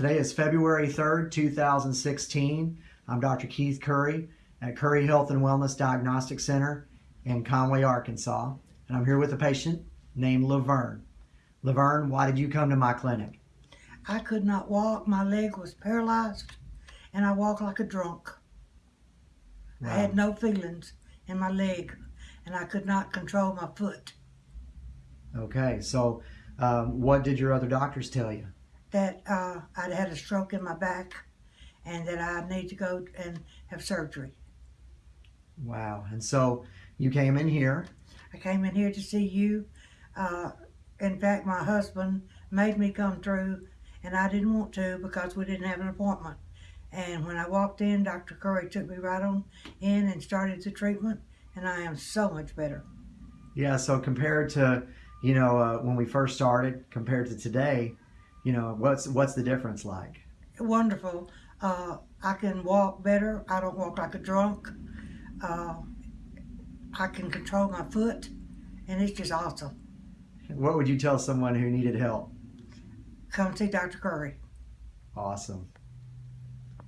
Today is February 3rd, 2016. I'm Dr. Keith Curry at Curry Health and Wellness Diagnostic Center in Conway, Arkansas. And I'm here with a patient named Laverne. Laverne, why did you come to my clinic? I could not walk. My leg was paralyzed and I walked like a drunk. I had no feelings in my leg and I could not control my foot. Okay, so um, what did your other doctors tell you? That uh, I'd had a stroke in my back and that I need to go and have surgery. Wow. And so you came in here. I came in here to see you. Uh, in fact, my husband made me come through and I didn't want to because we didn't have an appointment. And when I walked in, Dr. Curry took me right on in and started the treatment, and I am so much better. Yeah, so compared to, you know, uh, when we first started, compared to today, you know, what's what's the difference like? Wonderful. Uh, I can walk better. I don't walk like a drunk. Uh, I can control my foot, and it's just awesome. What would you tell someone who needed help? Come see Dr. Curry. Awesome.